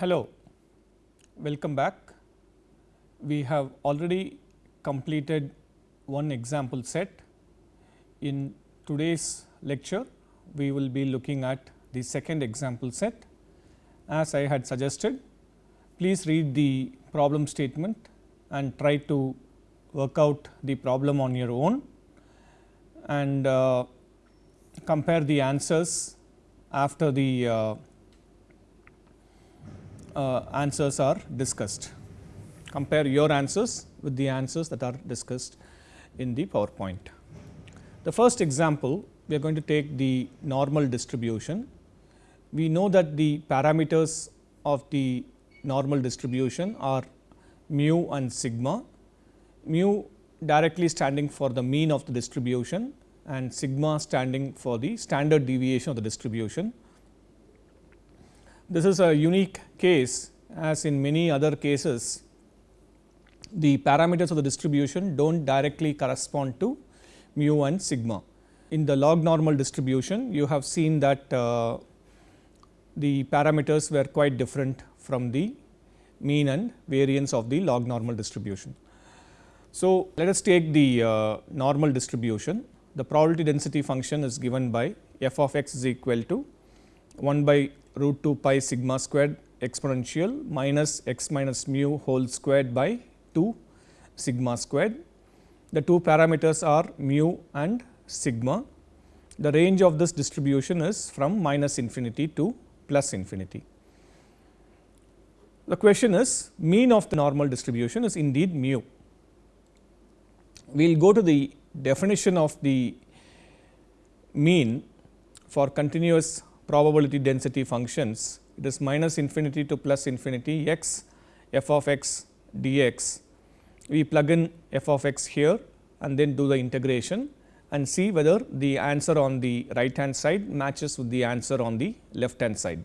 Hello, welcome back. We have already completed one example set. In today's lecture, we will be looking at the second example set. As I had suggested, please read the problem statement and try to work out the problem on your own and uh, compare the answers after the uh, uh, answers are discussed. Compare your answers with the answers that are discussed in the PowerPoint. The first example we are going to take the normal distribution. We know that the parameters of the normal distribution are mu and sigma, mu directly standing for the mean of the distribution and sigma standing for the standard deviation of the distribution. This is a unique case as in many other cases the parameters of the distribution do not directly correspond to mu and sigma. In the log normal distribution you have seen that uh, the parameters were quite different from the mean and variance of the log normal distribution. So, let us take the uh, normal distribution. The probability density function is given by f of x is equal to 1 by root 2 pi sigma squared exponential minus x minus mu whole squared by 2 sigma squared. The two parameters are mu and sigma. The range of this distribution is from minus infinity to plus infinity. The question is mean of the normal distribution is indeed mu. We will go to the definition of the mean for continuous probability density functions. It is minus infinity to plus infinity x f of x dx. We plug in f of x here and then do the integration and see whether the answer on the right hand side matches with the answer on the left hand side.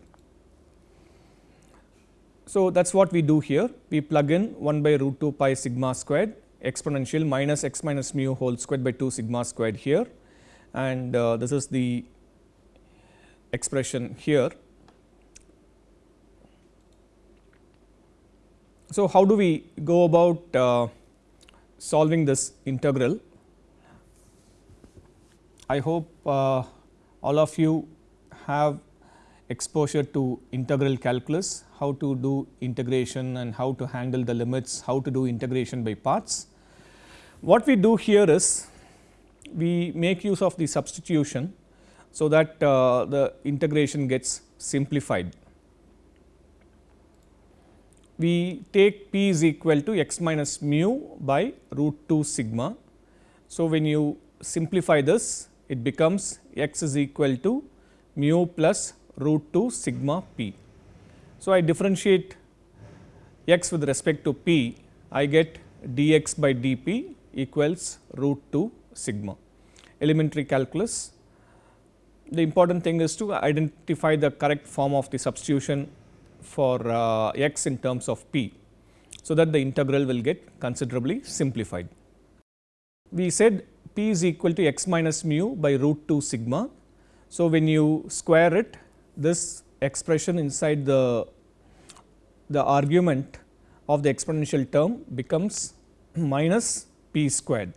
So, that is what we do here we plug in 1 by root 2 pi sigma squared exponential minus x minus mu whole squared by 2 sigma squared here and uh, this is the expression here. So, how do we go about uh, solving this integral? I hope uh, all of you have exposure to integral calculus, how to do integration and how to handle the limits, how to do integration by parts. What we do here is we make use of the substitution, so that uh, the integration gets simplified. We take p is equal to x minus mu by root 2 sigma. So, when you simplify this it becomes x is equal to mu plus root 2 sigma p. So, I differentiate x with respect to p, I get dx by dp equals root 2 sigma. Elementary calculus, the important thing is to identify the correct form of the substitution for uh, x in terms of p. So, that the integral will get considerably simplified. We said p is equal to x minus mu by root 2 sigma. So, when you square it this expression inside the, the argument of the exponential term becomes minus p squared.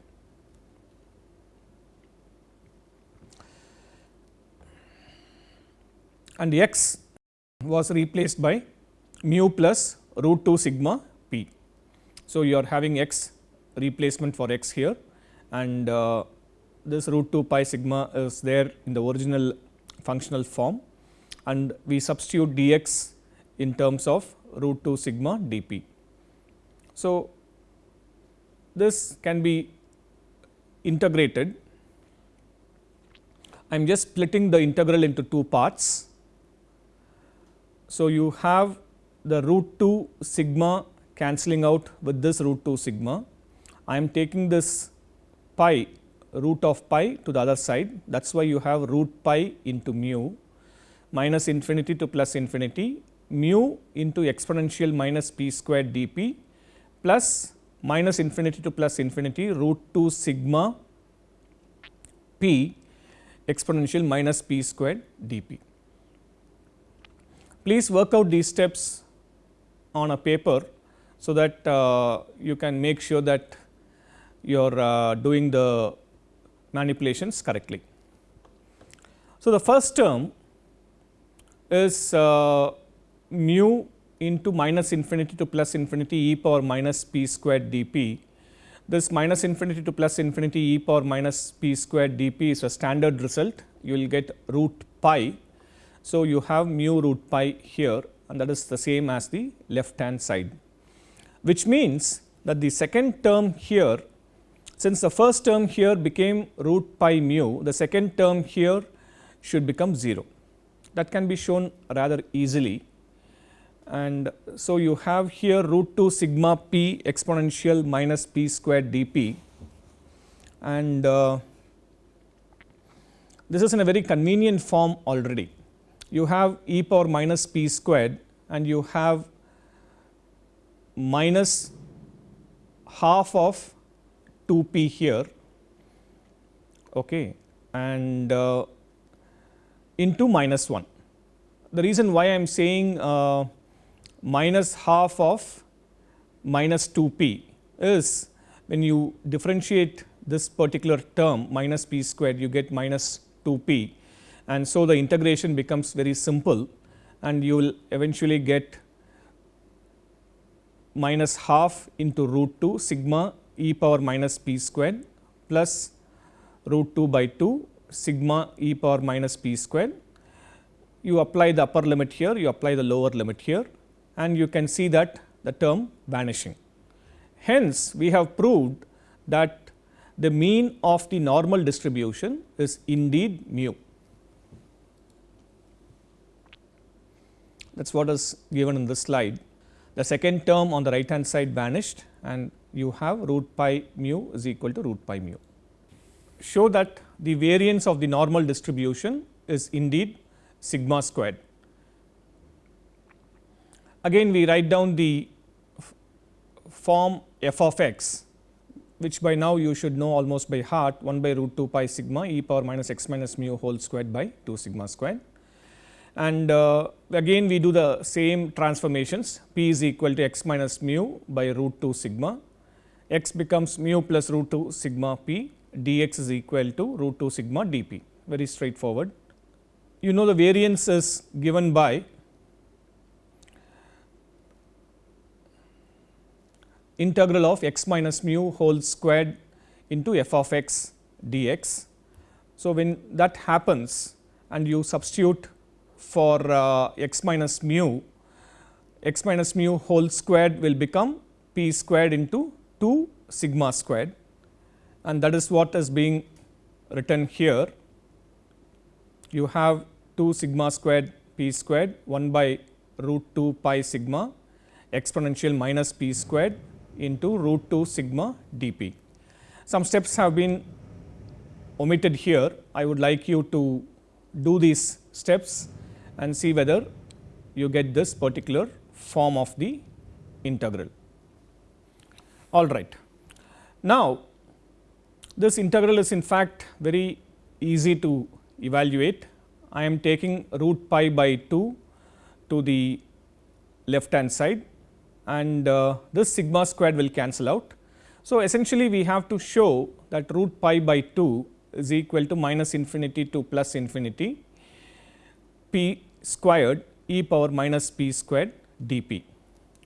And x was replaced by mu plus root 2 sigma p. So, you are having x replacement for x here and uh, this root 2 pi sigma is there in the original functional form and we substitute dx in terms of root 2 sigma dp. So, this can be integrated. I am just splitting the integral into two parts. So, you have the root 2 sigma cancelling out with this root 2 sigma. I am taking this pi root of pi to the other side that is why you have root pi into mu minus infinity to plus infinity mu into exponential minus p square dp plus minus infinity to plus infinity root 2 sigma p exponential minus p squared dp. Please work out these steps on a paper, so that uh, you can make sure that you are uh, doing the manipulations correctly. So, the first term is uh, mu into minus infinity to plus infinity e power minus p squared dp. This minus infinity to plus infinity e power minus p squared dp is a standard result. You will get root pi. So, you have mu root pi here and that is the same as the left hand side, which means that the second term here since the first term here became root pi mu, the second term here should become 0. That can be shown rather easily and so you have here root 2 sigma p exponential minus p squared dp and uh, this is in a very convenient form already. You have e power minus p squared and you have minus half of 2 p here okay, and uh, into minus 1. The reason why I am saying uh, minus half of minus 2 p is when you differentiate this particular term minus p squared you get minus 2 p and so the integration becomes very simple and you will eventually get minus half into root 2 sigma e power minus p squared plus root 2 by 2 sigma e power minus p squared. You apply the upper limit here, you apply the lower limit here and you can see that the term vanishing. Hence, we have proved that the mean of the normal distribution is indeed mu. That is what is given in this slide. The second term on the right hand side vanished and you have root pi mu is equal to root pi mu. Show that the variance of the normal distribution is indeed sigma squared. Again we write down the form f of x which by now you should know almost by heart 1 by root 2 pi sigma e power minus x minus mu whole squared by 2 sigma squared. And uh, again we do the same transformations p is equal to x minus mu by root 2 sigma, x becomes mu plus root 2 sigma p dx is equal to root 2 sigma dp very straightforward. You know the variance is given by integral of x minus mu whole squared into f of x dx. So, when that happens and you substitute for uh, x minus mu, x minus mu whole squared will become p squared into 2 sigma squared and that is what is being written here. You have 2 sigma squared p squared 1 by root 2 pi sigma exponential minus p squared into root 2 sigma dp. Some steps have been omitted here. I would like you to do these steps and see whether you get this particular form of the integral. All right. Now, this integral is in fact very easy to evaluate. I am taking root pi by 2 to the left hand side and uh, this sigma squared will cancel out. So, essentially we have to show that root pi by 2 is equal to minus infinity to plus infinity p squared e power minus p squared dp.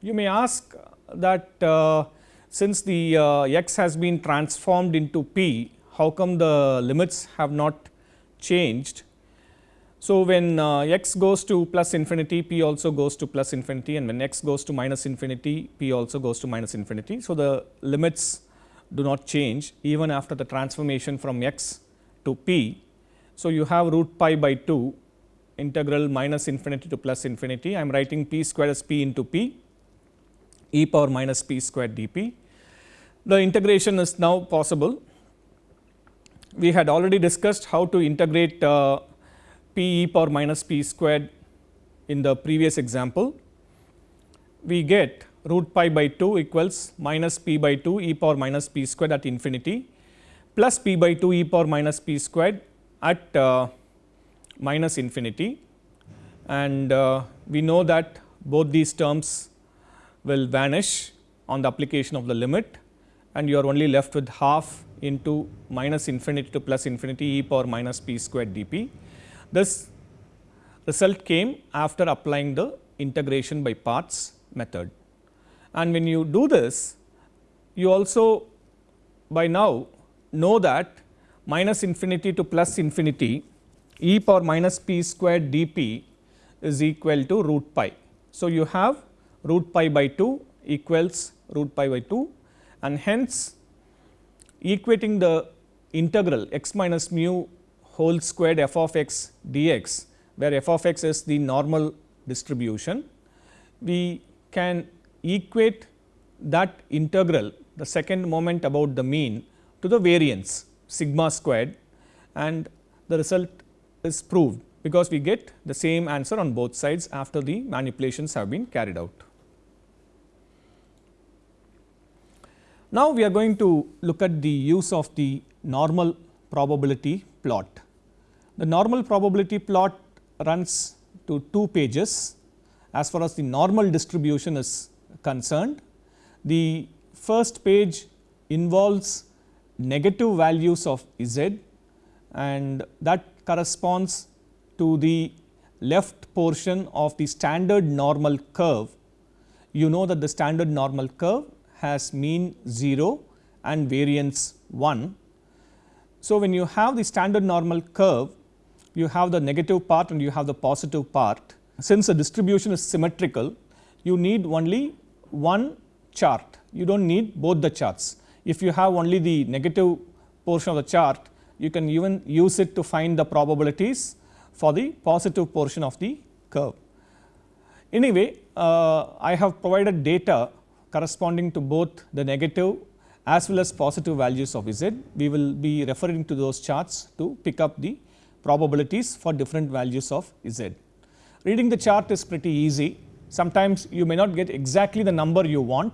You may ask that uh, since the uh, x has been transformed into p, how come the limits have not changed so, when uh, x goes to plus infinity p also goes to plus infinity and when x goes to minus infinity p also goes to minus infinity. So, the limits do not change even after the transformation from x to p. So, you have root pi by 2 integral minus infinity to plus infinity I am writing p square as p into p e power minus p square dp. The integration is now possible. We had already discussed how to integrate uh, p e power minus p squared in the previous example, we get root pi by 2 equals minus p by 2 e power minus p squared at infinity plus p by 2 e power minus p squared at uh, minus infinity and uh, we know that both these terms will vanish on the application of the limit and you are only left with half into minus infinity to plus infinity e power minus p squared dp. This result came after applying the integration by parts method. And when you do this, you also by now know that minus infinity to plus infinity e power minus p squared dp is equal to root pi. So, you have root pi by 2 equals root pi by 2 and hence equating the integral x minus mu whole squared f of x dx where f of x is the normal distribution. We can equate that integral the second moment about the mean to the variance sigma squared and the result is proved because we get the same answer on both sides after the manipulations have been carried out. Now, we are going to look at the use of the normal probability plot. The normal probability plot runs to two pages as far as the normal distribution is concerned. The first page involves negative values of z and that corresponds to the left portion of the standard normal curve. You know that the standard normal curve has mean 0 and variance 1. So, when you have the standard normal curve, you have the negative part and you have the positive part. Since the distribution is symmetrical, you need only one chart, you do not need both the charts. If you have only the negative portion of the chart, you can even use it to find the probabilities for the positive portion of the curve. Anyway, uh, I have provided data corresponding to both the negative as well as positive values of z. We will be referring to those charts to pick up the probabilities for different values of z. Reading the chart is pretty easy. Sometimes you may not get exactly the number you want.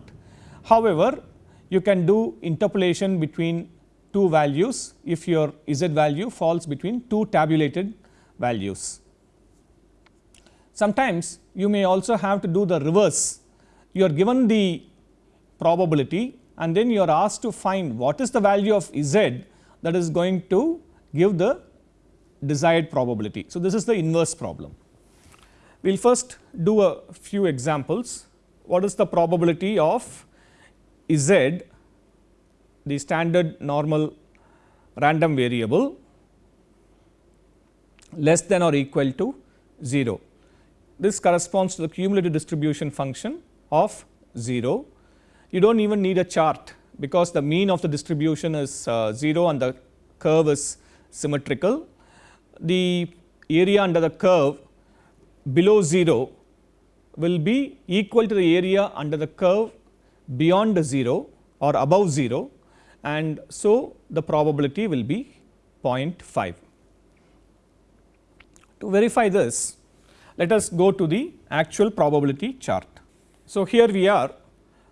However, you can do interpolation between two values if your z value falls between two tabulated values. Sometimes you may also have to do the reverse. You are given the probability and then you are asked to find what is the value of z that is going to give the desired probability. So, this is the inverse problem. We will first do a few examples. What is the probability of z the standard normal random variable less than or equal to 0. This corresponds to the cumulative distribution function of 0. You do not even need a chart because the mean of the distribution is uh, 0 and the curve is symmetrical. The area under the curve below 0 will be equal to the area under the curve beyond 0 or above 0 and so the probability will be 0.5. To verify this, let us go to the actual probability chart. So, here we are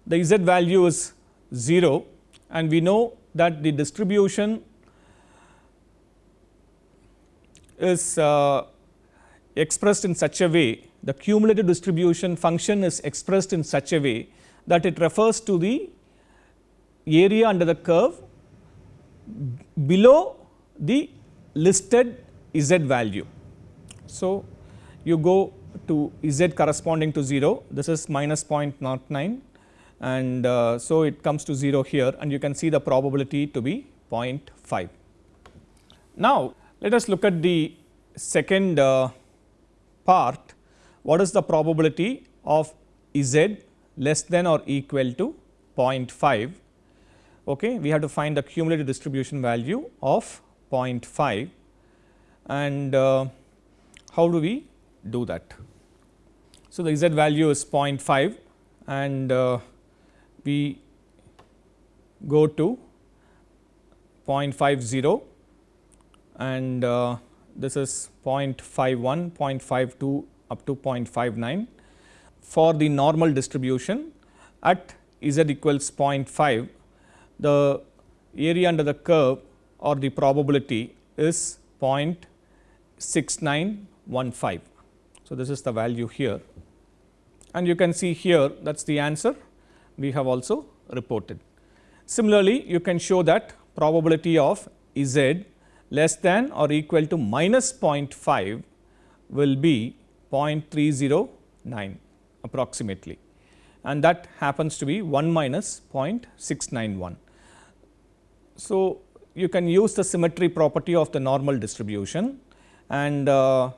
the z value is 0 and we know that the distribution is uh, expressed in such a way the cumulative distribution function is expressed in such a way that it refers to the area under the curve below the listed z value. So, you go to z corresponding to 0 this is minus 0.09 and uh, so it comes to 0 here and you can see the probability to be 0.5. Now, let us look at the second uh, part what is the probability of z less than or equal to 0.5 okay we have to find the cumulative distribution value of 0.5 and uh, how do we do that. So, the z value is 0.5 and uh, we go to 0.50 and uh, this is 0.51, 0.52 up to 0.59 for the normal distribution at z equals 0.5 the area under the curve or the probability is 0.6915. So, this is the value here and you can see here that is the answer we have also reported. Similarly, you can show that probability of z less than or equal to minus 0.5 will be 0.309 approximately and that happens to be 1 minus 0.691. So, you can use the symmetry property of the normal distribution and uh,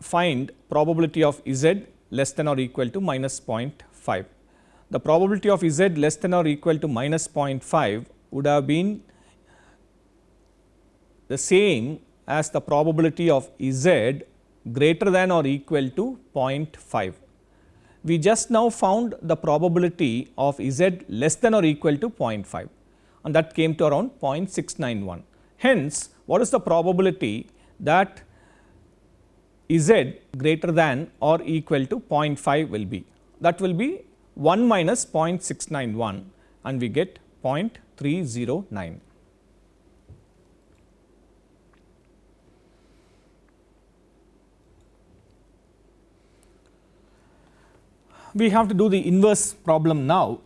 find probability of z less than or equal to minus 0.5. The probability of z less than or equal to minus 0.5 would have been the same as the probability of z greater than or equal to 0.5. We just now found the probability of z less than or equal to 0.5 and that came to around 0.691. Hence, what is the probability that z greater than or equal to 0.5 will be? That will be 1 minus 0.691 and we get 0.309. We have to do the inverse problem now.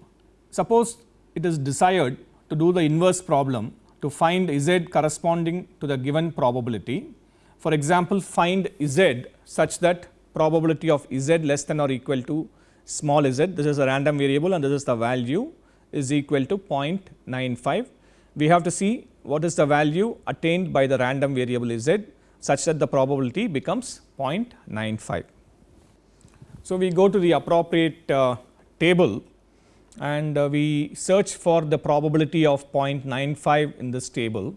Suppose it is desired to do the inverse problem to find z corresponding to the given probability. For example, find z such that probability of z less than or equal to small z, this is a random variable and this is the value is equal to 0.95. We have to see what is the value attained by the random variable z such that the probability becomes 0.95. So, we go to the appropriate uh, table and uh, we search for the probability of 0.95 in this table.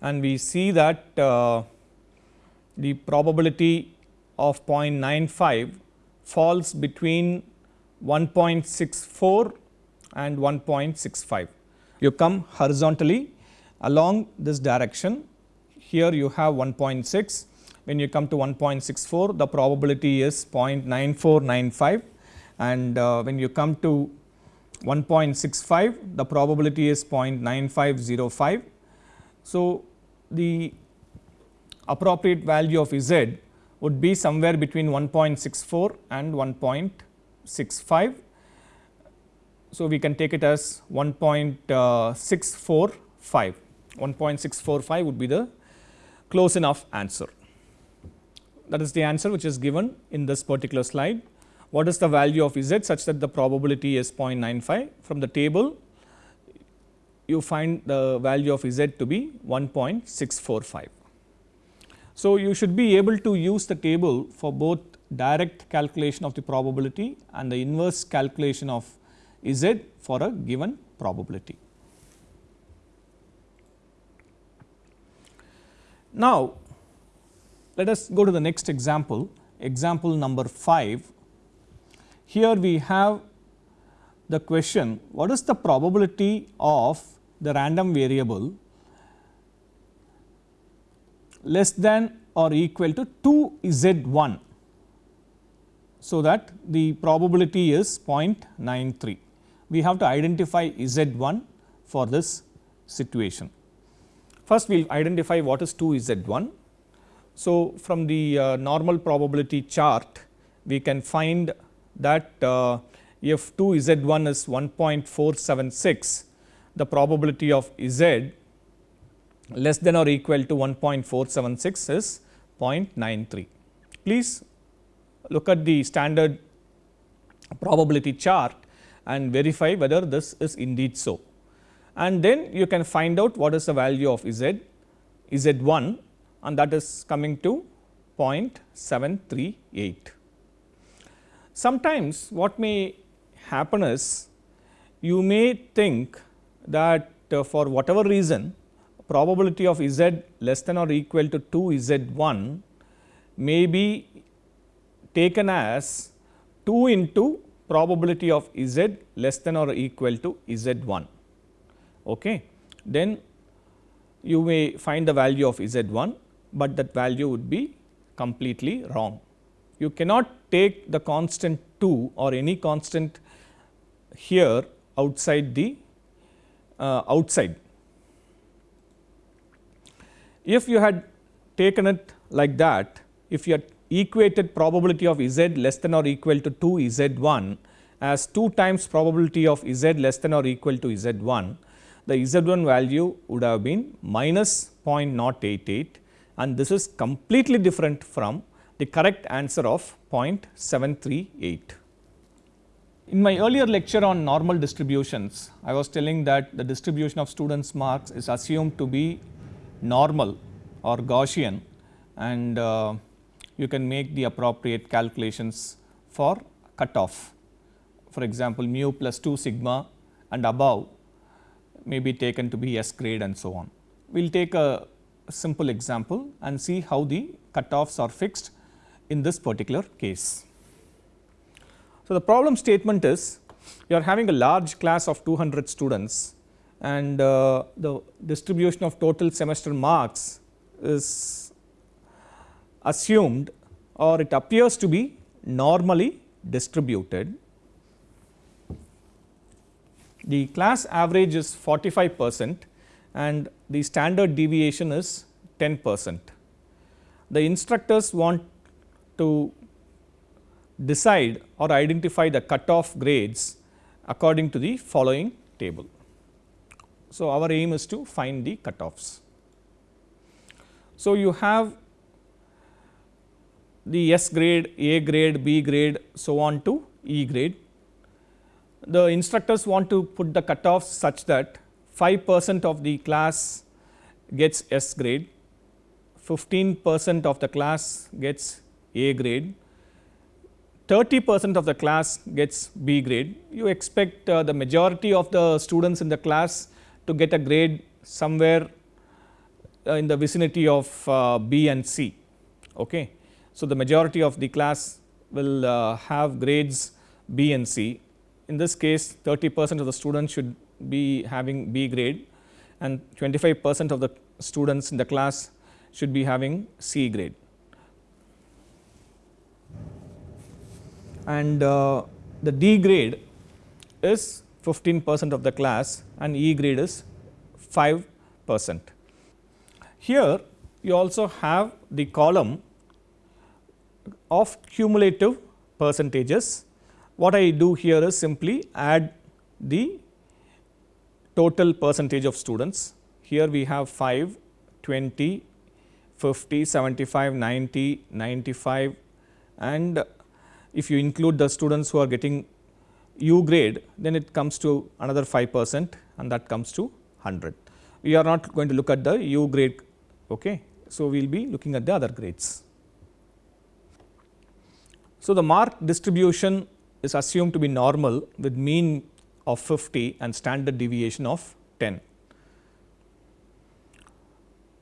And we see that uh, the probability of 0.95 falls between 1.64 and 1.65. You come horizontally along this direction. Here you have 1.6 when you come to 1.64 the probability is 0.9495 and uh, when you come to 1.65 the probability is 0.9505. So, the appropriate value of Z would be somewhere between 1.64 and 1.65. So, we can take it as 1.645, 1.645 would be the close enough answer. That is the answer which is given in this particular slide what is the value of z such that the probability is 0.95 from the table you find the value of z to be 1.645. So, you should be able to use the table for both direct calculation of the probability and the inverse calculation of z for a given probability. Now, let us go to the next example, example number 5 here we have the question what is the probability of the random variable less than or equal to 2 z 1. So, that the probability is 0.93. We have to identify z 1 for this situation. First we will identify what is 2 z 1. So, from the uh, normal probability chart we can find that uh, if 2 z 1 is 1.476 the probability of z less than or equal to 1.476 is 0.93. Please look at the standard probability chart and verify whether this is indeed so. And then you can find out what is the value of z, z 1 and that is coming to 0.738. Sometimes what may happen is you may think that uh, for whatever reason probability of z less than or equal to 2 z 1 may be taken as 2 into probability of z less than or equal to z 1. Okay. Then you may find the value of z 1, but that value would be completely wrong you cannot take the constant 2 or any constant here outside the uh, outside. If you had taken it like that, if you had equated probability of z less than or equal to 2 z1 as 2 times probability of z less than or equal to z1, the z1 value would have been minus 0.088 and this is completely different from the correct answer of 0.738. In my earlier lecture on normal distributions, I was telling that the distribution of students marks is assumed to be normal or Gaussian and uh, you can make the appropriate calculations for cutoff. For example, mu plus 2 sigma and above may be taken to be S grade and so on. We will take a simple example and see how the cutoffs are fixed in this particular case. So, the problem statement is you are having a large class of 200 students and uh, the distribution of total semester marks is assumed or it appears to be normally distributed. The class average is 45 percent and the standard deviation is 10 percent. The instructors want to decide or identify the cutoff grades according to the following table. So, our aim is to find the cutoffs. So, you have the S grade, A grade, B grade so on to E grade. The instructors want to put the cutoffs such that 5 percent of the class gets S grade, 15 percent of the class gets A grade, 30 percent of the class gets B grade. You expect uh, the majority of the students in the class to get a grade somewhere uh, in the vicinity of uh, B and C. Okay. So, the majority of the class will uh, have grades B and C. In this case 30 percent of the students should be having B grade and 25 percent of the students in the class should be having C grade. And uh, the D grade is 15 percent of the class and E grade is 5 percent. Here you also have the column of cumulative percentages. What I do here is simply add the total percentage of students. Here we have 5, 20, 50, 75, 90, 95 and if you include the students who are getting U grade then it comes to another 5 percent and that comes to 100. We are not going to look at the U grade. Okay. So, we will be looking at the other grades. So, the mark distribution is assumed to be normal with mean of 50 and standard deviation of 10.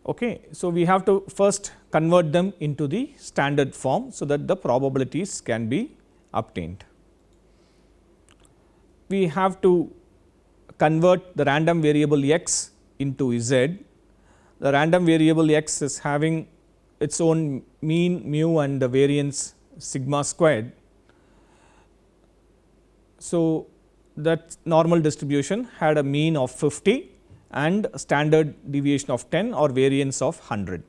Okay. So, we have to first convert them into the standard form, so that the probabilities can be obtained. We have to convert the random variable x into z. The random variable x is having its own mean mu and the variance sigma squared. So, that normal distribution had a mean of 50 and standard deviation of 10 or variance of 100.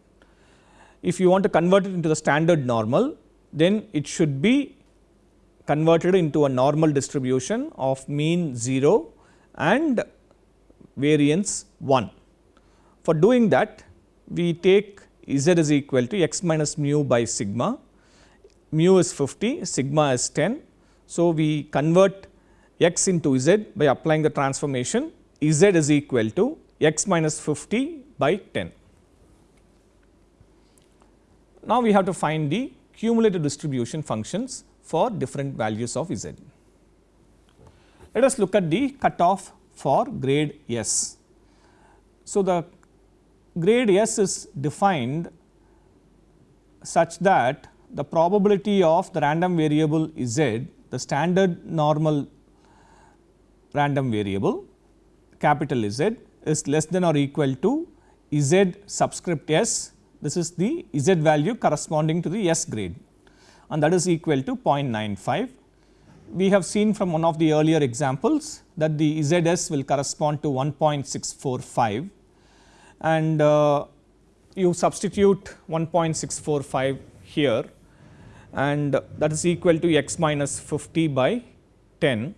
If you want to convert it into the standard normal, then it should be converted into a normal distribution of mean 0 and variance 1. For doing that, we take z is equal to x minus mu by sigma mu is 50, sigma is 10. So, we convert x into z by applying the transformation z is equal to x minus 50 by 10. Now, we have to find the cumulative distribution functions for different values of z. Let us look at the cutoff for grade S. So, the grade S is defined such that the probability of the random variable z, the standard normal random variable capital Z is less than or equal to Z subscript S. This is the Z value corresponding to the S grade and that is equal to 0.95. We have seen from one of the earlier examples that the ZS will correspond to 1.645 and uh, you substitute 1.645 here and that is equal to x minus 50 by 10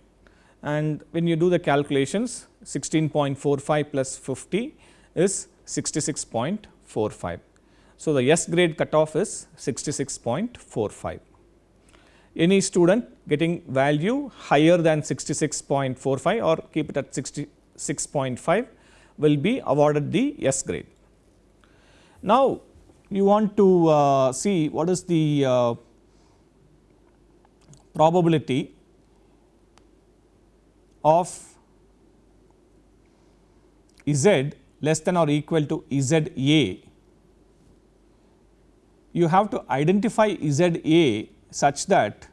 and when you do the calculations 16.45 plus 50 is 66.45. So, the S grade cutoff is 66.45. Any student getting value higher than 66.45 or keep it at 66.5 will be awarded the S grade. Now, you want to uh, see what is the uh, probability of z less than or equal to z a, you have to identify z a such that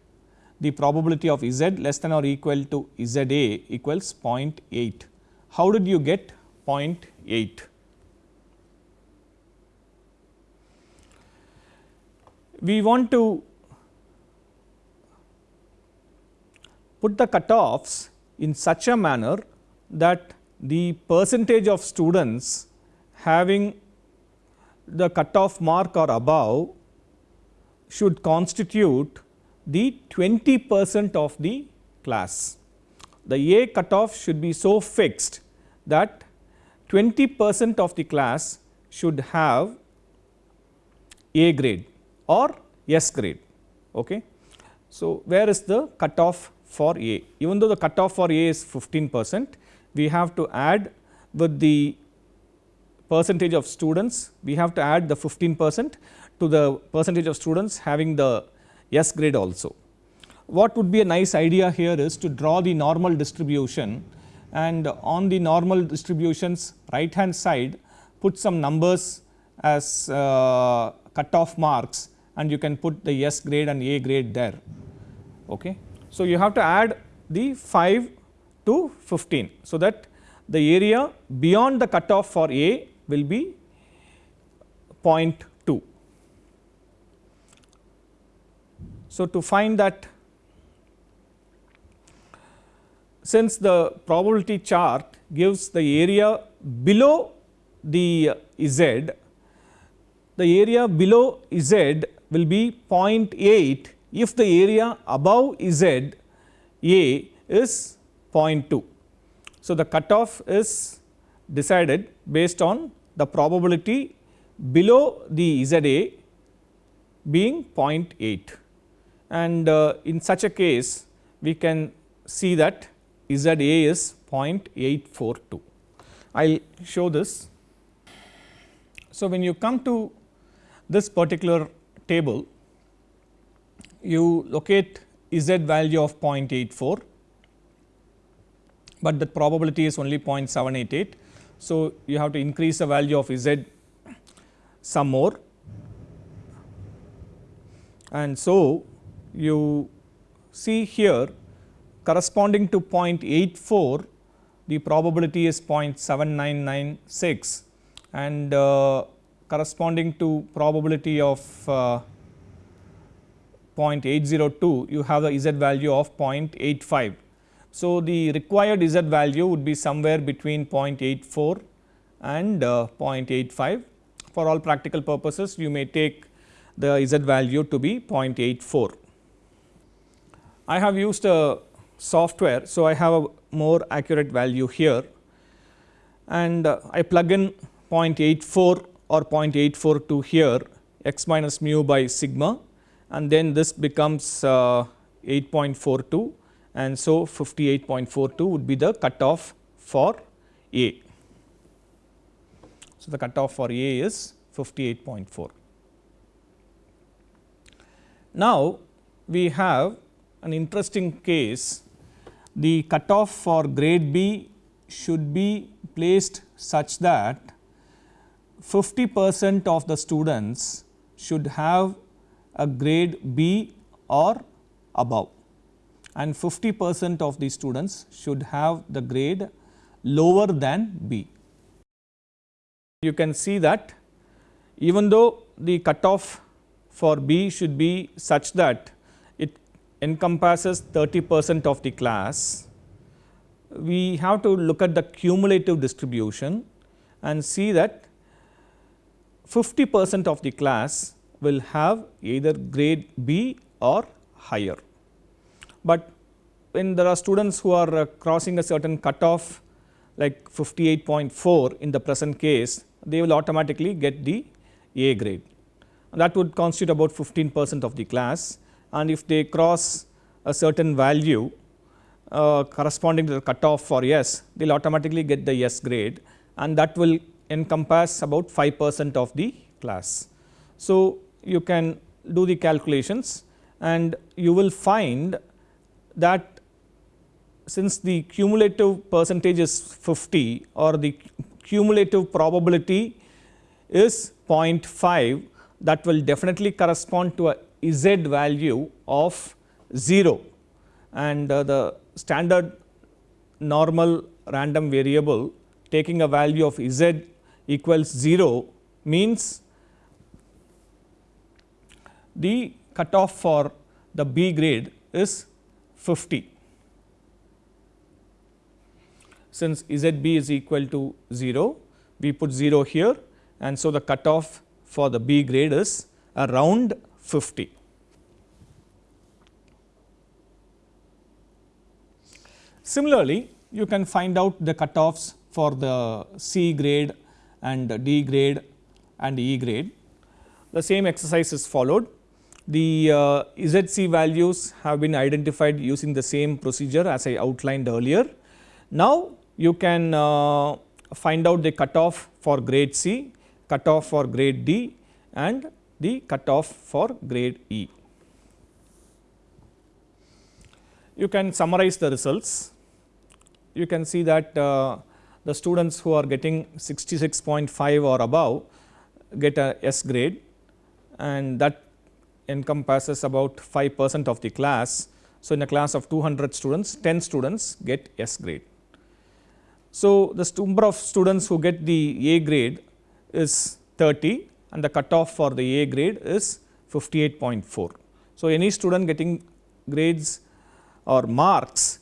the probability of z less than or equal to z a equals 0.8. How did you get 0.8? We want to put the cutoffs in such a manner that the percentage of students having the cutoff mark or above should constitute the 20 percent of the class. The A cutoff should be so fixed that 20 percent of the class should have A grade or S grade. Okay. So, where is the cutoff for A? Even though the cutoff for A is 15 percent, we have to add with the percentage of students, we have to add the 15 percent to the percentage of students having the S grade also. What would be a nice idea here is to draw the normal distribution and on the normal distributions right hand side put some numbers as uh, cutoff marks and you can put the S grade and A grade there. Okay. So, you have to add the 5 to 15. So, that the area beyond the cutoff for A will be 0.2. So, to find that since the probability chart gives the area below the Z, the area below Z will be 0.8 if the area above Z A is 0.2. So, the cutoff is decided based on the probability below the Z A being 0.8 and uh, in such a case we can see that Z A is 0.842. I will show this. So, when you come to this particular table, you locate Z value of 0.84, but the probability is only 0.788. So, you have to increase the value of Z some more and so you see here corresponding to 0.84 the probability is 0.7996 and uh, corresponding to probability of uh, 0.802 you have the z value of 0.85. So, the required z value would be somewhere between 0.84 and uh, 0.85 for all practical purposes you may take the z value to be 0.84. I have used a software. So, I have a more accurate value here and uh, I plug in 0.84 or 0.842 here x minus mu by sigma and then this becomes uh, 8.42 and so 58.42 would be the cutoff for A. So, the cutoff for A is 58.4. Now, we have an interesting case the cutoff for grade B should be placed such that 50 percent of the students should have a grade B or above and 50 percent of the students should have the grade lower than B. You can see that even though the cutoff for B should be such that it encompasses 30 percent of the class, we have to look at the cumulative distribution and see that 50 percent of the class will have either grade B or higher. But when there are students who are uh, crossing a certain cutoff like 58.4 in the present case, they will automatically get the A grade. That would constitute about 15 percent of the class and if they cross a certain value uh, corresponding to the cutoff for S, they will automatically get the S grade and that will encompass about 5 percent of the class. So, you can do the calculations and you will find that since the cumulative percentage is 50 or the cumulative probability is 0.5 that will definitely correspond to a z value of 0 and uh, the standard normal random variable taking a value of z equals 0 means the cutoff for the B grade is 50. Since ZB is equal to 0, we put 0 here and so the cutoff for the B grade is around 50. Similarly, you can find out the cutoffs for the C grade and D grade and E grade. The same exercise is followed. The uh, ZC values have been identified using the same procedure as I outlined earlier. Now, you can uh, find out the cutoff for grade C, cutoff for grade D and the cutoff for grade E. You can summarize the results you can see that uh, the students who are getting 66.5 or above get a S grade and that encompasses about 5 percent of the class. So, in a class of 200 students 10 students get S grade. So, the number of students who get the A grade is 30 and the cutoff for the A grade is 58.4. So, any student getting grades or marks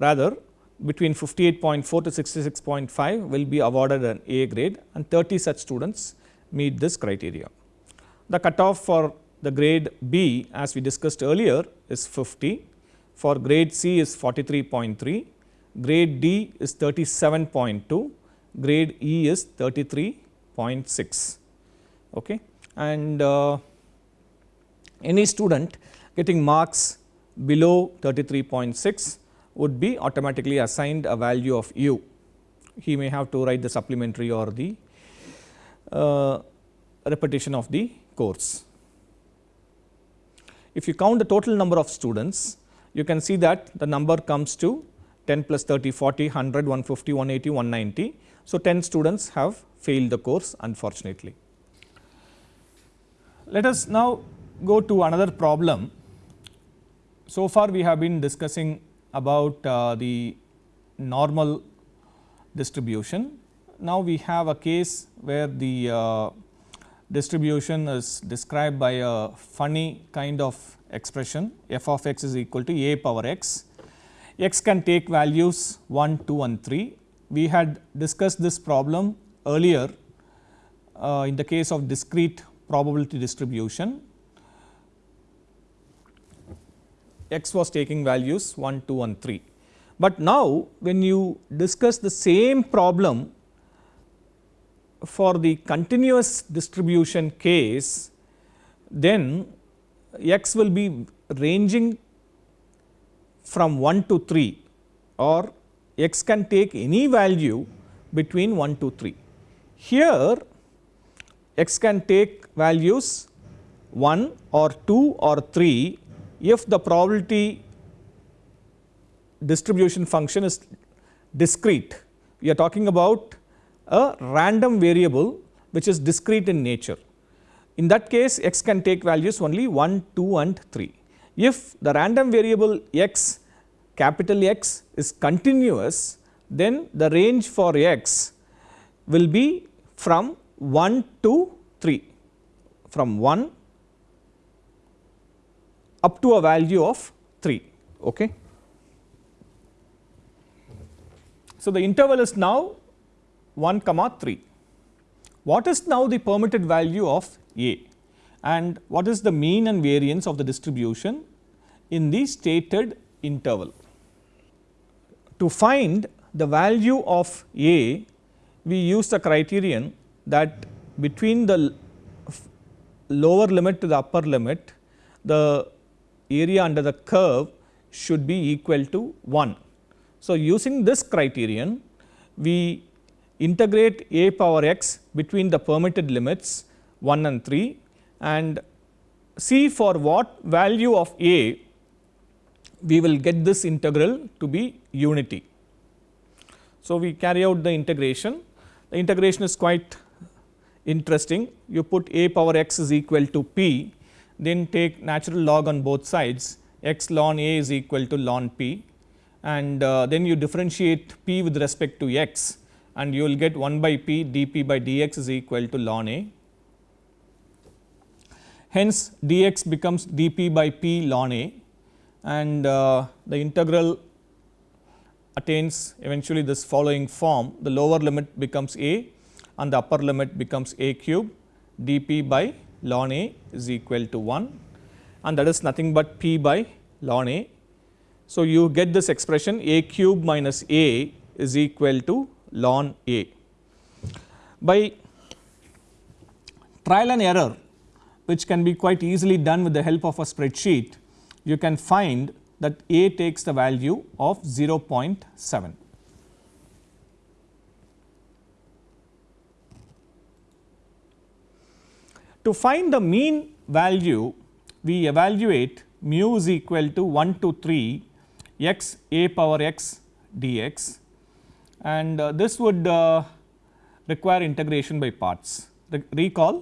rather between 58.4 to 66.5 will be awarded an A grade and 30 such students meet this criteria. The cutoff for the grade B as we discussed earlier is 50, for grade C is 43.3, grade D is 37.2, grade E is 33.6. Okay. And uh, any student getting marks below 33.6 would be automatically assigned a value of u. He may have to write the supplementary or the uh, repetition of the course. If you count the total number of students, you can see that the number comes to 10 plus 30, 40, 100, 150, 180, 190. So, 10 students have failed the course unfortunately. Let us now go to another problem. So far we have been discussing about uh, the normal distribution. Now, we have a case where the uh, distribution is described by a funny kind of expression f of x is equal to a power x. x can take values 1, 2 and 3. We had discussed this problem earlier uh, in the case of discrete probability distribution x was taking values 1, 2 and 3. But now, when you discuss the same problem for the continuous distribution case, then x will be ranging from 1 to 3 or x can take any value between 1 to 3. Here x can take values 1 or 2 or 3 if the probability distribution function is discrete. We are talking about a random variable which is discrete in nature. In that case x can take values only 1, 2 and 3. If the random variable x capital X is continuous then the range for x will be from 1 to 3 from 1 up to a value of 3. Okay. So, the interval is now 1 comma 3. What is now the permitted value of A? and what is the mean and variance of the distribution in the stated interval. To find the value of A, we use the criterion that between the lower limit to the upper limit, the area under the curve should be equal to 1. So, using this criterion, we integrate a power x between the permitted limits 1 and 3 and see for what value of a we will get this integral to be unity. So, we carry out the integration, the integration is quite interesting. You put a power x is equal to p, then take natural log on both sides x ln a is equal to ln p and uh, then you differentiate p with respect to x and you will get 1 by p dp by dx is equal to ln a. Hence, dx becomes dp by p ln a and uh, the integral attains eventually this following form the lower limit becomes a and the upper limit becomes a cube dp by ln a is equal to 1 and that is nothing but p by ln a. So, you get this expression a cube minus a is equal to ln a. By trial and error which can be quite easily done with the help of a spreadsheet, you can find that a takes the value of 0.7. To find the mean value, we evaluate mu is equal to 1 to 3 x a power x dx and uh, this would uh, require integration by parts. Re recall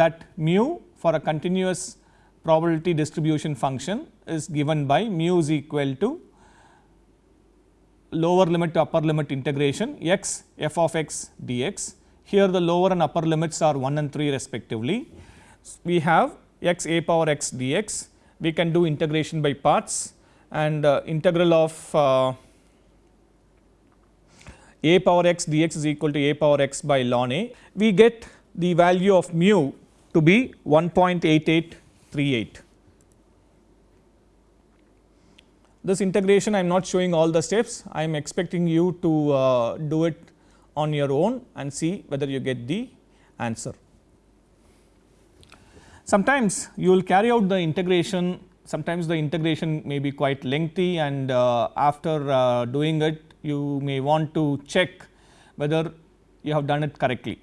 that mu for a continuous probability distribution function is given by mu is equal to lower limit to upper limit integration x f of x dx. Here the lower and upper limits are 1 and 3 respectively we have x a power x dx, we can do integration by parts and uh, integral of uh, a power x dx is equal to a power x by ln a. We get the value of mu to be 1.8838. This integration I am not showing all the steps, I am expecting you to uh, do it on your own and see whether you get the answer. Sometimes you will carry out the integration, sometimes the integration may be quite lengthy and uh, after uh, doing it you may want to check whether you have done it correctly.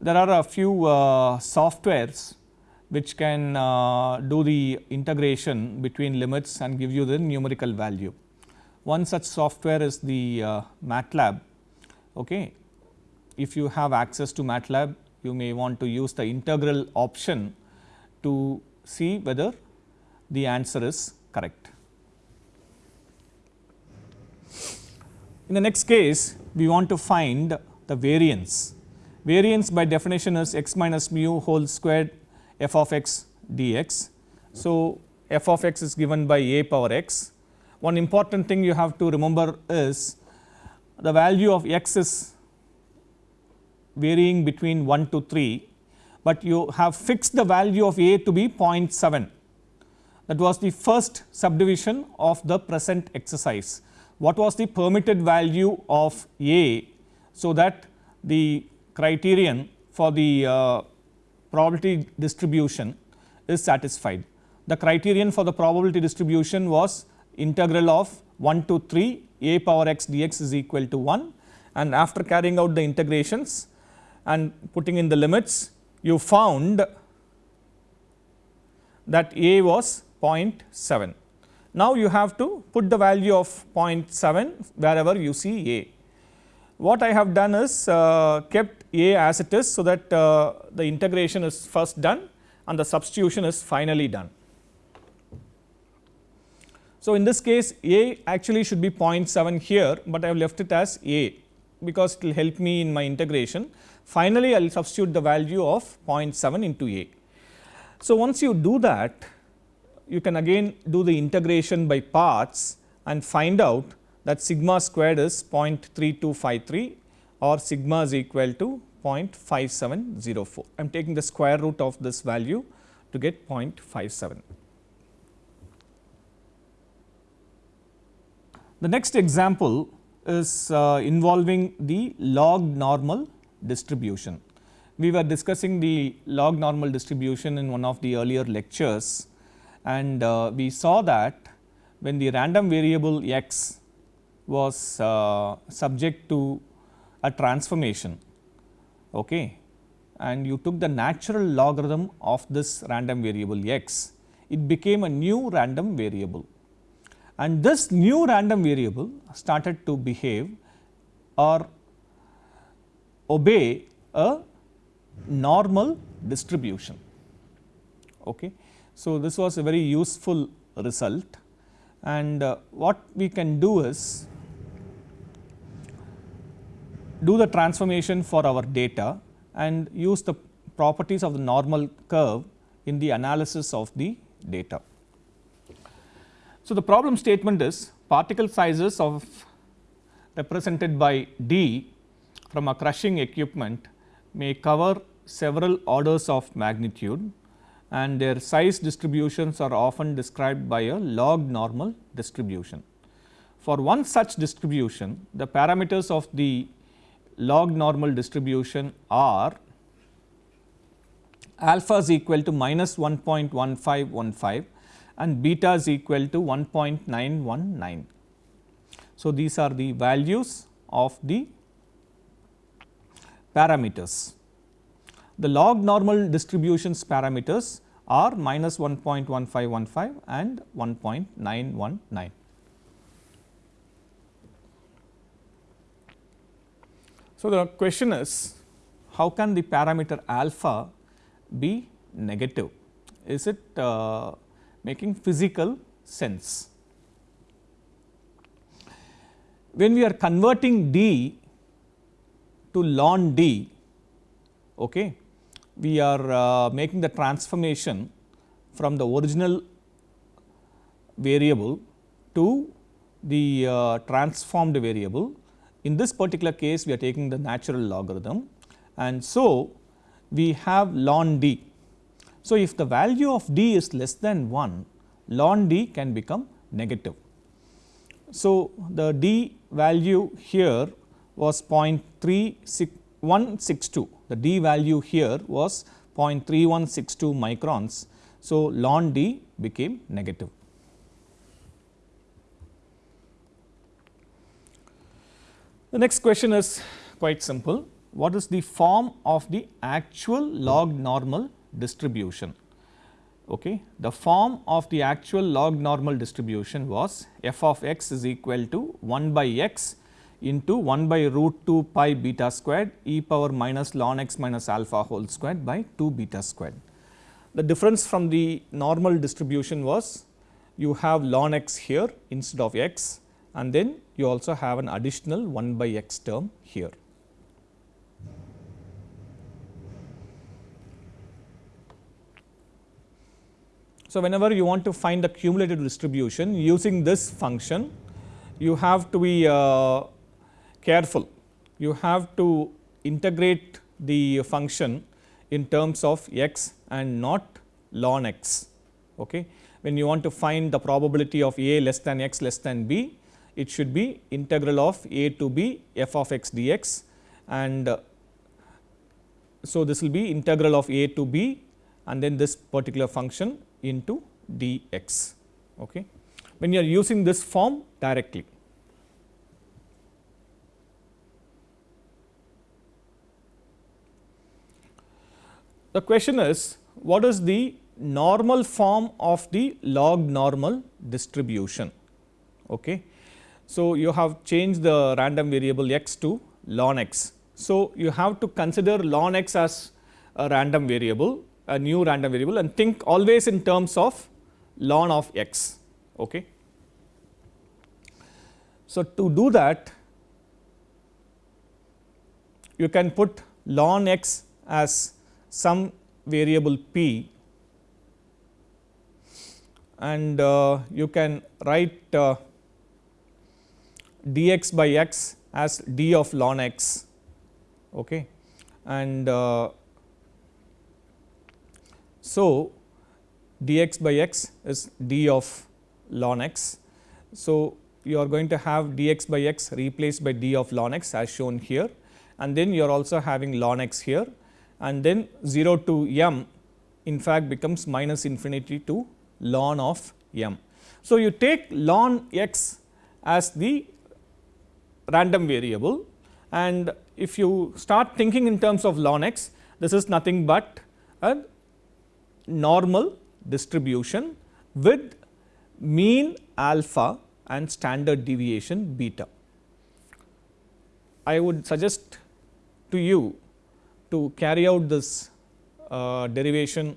There are a few uh, softwares which can uh, do the integration between limits and give you the numerical value. One such software is the uh, MATLAB. Okay. If you have access to MATLAB, you may want to use the integral option to see whether the answer is correct. In the next case, we want to find the variance. Variance by definition is x minus mu whole squared f of x dx. So, f of x is given by a power x. One important thing you have to remember is the value of x is varying between 1 to 3, but you have fixed the value of a to be 0.7. That was the first subdivision of the present exercise. What was the permitted value of a, so that the criterion for the uh, probability distribution is satisfied. The criterion for the probability distribution was integral of 1 to 3 a power x dx is equal to 1 and after carrying out the integrations and putting in the limits you found that a was 0.7. Now, you have to put the value of 0.7 wherever you see a. What I have done is uh, kept a as it is, so that uh, the integration is first done and the substitution is finally done. So, in this case a actually should be 0.7 here, but I have left it as a because it will help me in my integration. Finally, I will substitute the value of 0.7 into a. So, once you do that, you can again do the integration by parts and find out that sigma squared is 0.3253 or sigma is equal to 0.5704. I am taking the square root of this value to get 0.57. The next example is uh, involving the log normal distribution. We were discussing the log normal distribution in one of the earlier lectures and uh, we saw that when the random variable x was uh, subject to a transformation okay, and you took the natural logarithm of this random variable x, it became a new random variable. And this new random variable started to behave or obey a normal distribution. Okay. So, this was a very useful result and uh, what we can do is do the transformation for our data and use the properties of the normal curve in the analysis of the data. So, the problem statement is particle sizes of represented by d from a crushing equipment may cover several orders of magnitude and their size distributions are often described by a log normal distribution. For one such distribution, the parameters of the log normal distribution are alpha is equal to minus 1.1515 and beta is equal to 1.919. So, these are the values of the parameters. The log normal distributions parameters are minus 1.1515 and 1.919. So, the question is how can the parameter alpha be negative? Is it uh, making physical sense? When we are converting d to ln d, okay, we are uh, making the transformation from the original variable to the uh, transformed variable in this particular case, we are taking the natural logarithm and so we have ln d. So, if the value of d is less than 1, ln d can become negative. So, the d value here was 0.3162, the d value here was 0.3162 microns. So, ln d became negative. The next question is quite simple. What is the form of the actual log normal distribution? Okay. The form of the actual log normal distribution was f of x is equal to 1 by x into 1 by root 2 pi beta squared e power minus ln x minus alpha whole squared by 2 beta squared. The difference from the normal distribution was you have ln x here instead of x and then you also have an additional 1 by x term here. So, whenever you want to find the cumulative distribution using this function, you have to be uh, careful. You have to integrate the function in terms of x and not ln x. Okay. When you want to find the probability of a less than x less than b, it should be integral of a to b f of x dx and uh, so this will be integral of a to b and then this particular function into dx okay when you are using this form directly the question is what is the normal form of the log normal distribution okay so, you have changed the random variable x to ln x. So, you have to consider ln x as a random variable, a new random variable and think always in terms of ln of x. Okay. So, to do that you can put ln x as some variable p and uh, you can write uh, dx by x as d of ln x okay. and uh, so dx by x is d of ln x. So, you are going to have dx by x replaced by d of ln x as shown here and then you are also having ln x here and then 0 to m in fact becomes minus infinity to ln of m. So, you take ln x as the random variable and if you start thinking in terms of ln x this is nothing but a normal distribution with mean alpha and standard deviation beta. I would suggest to you to carry out this uh, derivation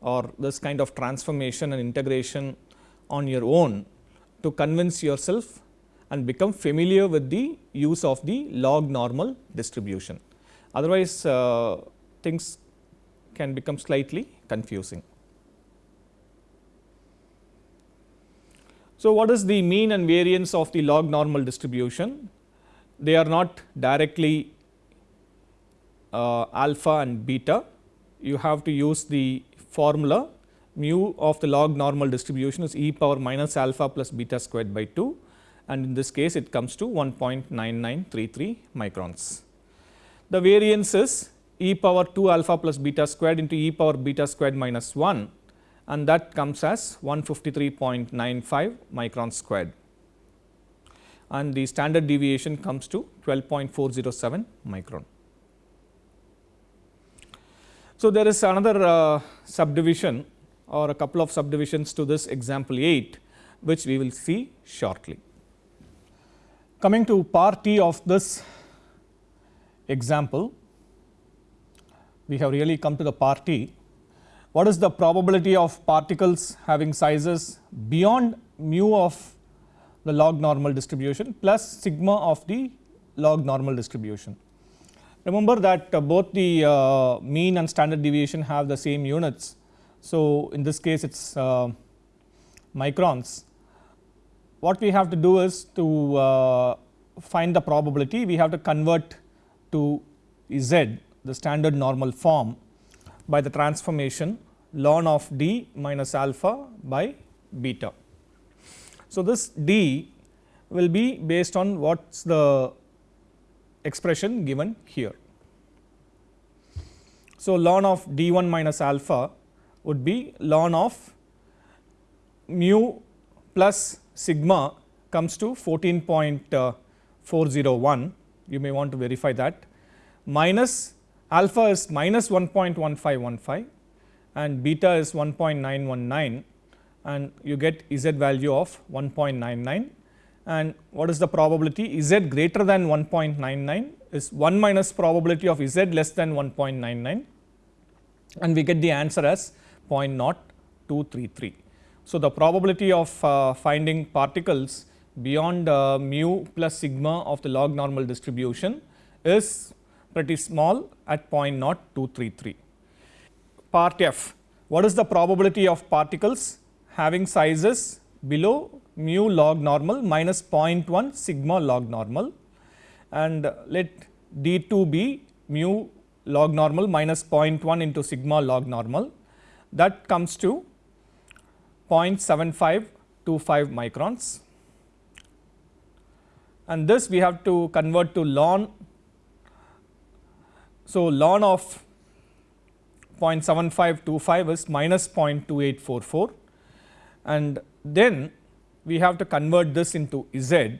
or this kind of transformation and integration on your own to convince yourself and become familiar with the use of the log normal distribution. Otherwise, uh, things can become slightly confusing. So, what is the mean and variance of the log normal distribution? They are not directly Uh, alpha and beta. You have to use the formula mu of the log normal distribution is e power minus alpha plus beta squared by 2 and in this case it comes to 1.9933 microns. The variance is e power 2 alpha plus beta squared into e power beta squared minus 1 and that comes as 153.95 micron squared and the standard deviation comes to 12.407 micron. So, there is another uh, subdivision or a couple of subdivisions to this example 8 which we will see shortly. Coming to part T of this example, we have really come to the part T. What is the probability of particles having sizes beyond mu of the log normal distribution plus sigma of the log normal distribution. Remember that uh, both the uh, mean and standard deviation have the same units. So, in this case it is uh, microns what we have to do is to find the probability we have to convert to z the standard normal form by the transformation ln of d minus alpha by beta. So, this d will be based on what is the expression given here. So, ln of d 1 minus alpha would be ln of mu plus sigma comes to 14.401 you may want to verify that. Minus alpha is minus 1.1515 and beta is 1.919 and you get z value of 1.99 and what is the probability z greater than 1.99 is 1 minus probability of z less than 1.99 and we get the answer as 0.0233. So, the probability of uh, finding particles beyond uh, mu plus sigma of the log normal distribution is pretty small at 0.0233. Part F, what is the probability of particles having sizes below mu log normal minus 0.1 sigma log normal. And let d 2 be mu log normal minus 0.1 into sigma log normal. That comes to 0.7525 microns. And this we have to convert to ln. So, ln of 0.7525 is minus 0.2844 and then we have to convert this into z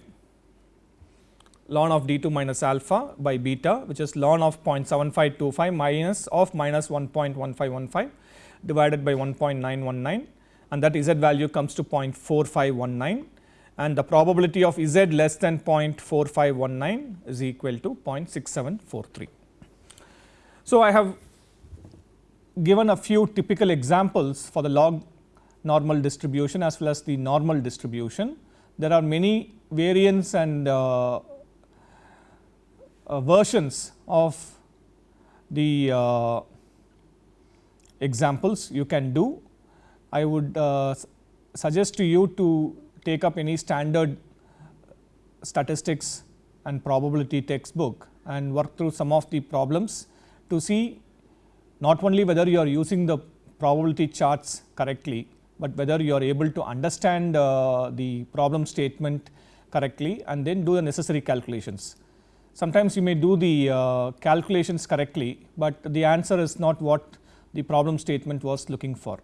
ln of d2 minus alpha by beta which is ln of 0.7525 minus of minus 1.1515 divided by 1.919 and that z value comes to 0.4519 and the probability of z less than 0.4519 is equal to 0.6743. So, I have given a few typical examples for the log normal distribution as well as the normal distribution. There are many variants and uh, uh, versions of the uh, examples you can do I would uh, suggest to you to take up any standard statistics and probability textbook and work through some of the problems to see not only whether you are using the probability charts correctly, but whether you are able to understand uh, the problem statement correctly and then do the necessary calculations. Sometimes you may do the uh, calculations correctly, but the answer is not what the problem statement was looking for.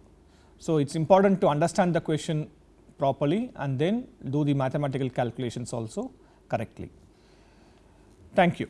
So, it is important to understand the question properly and then do the mathematical calculations also correctly. Thank you.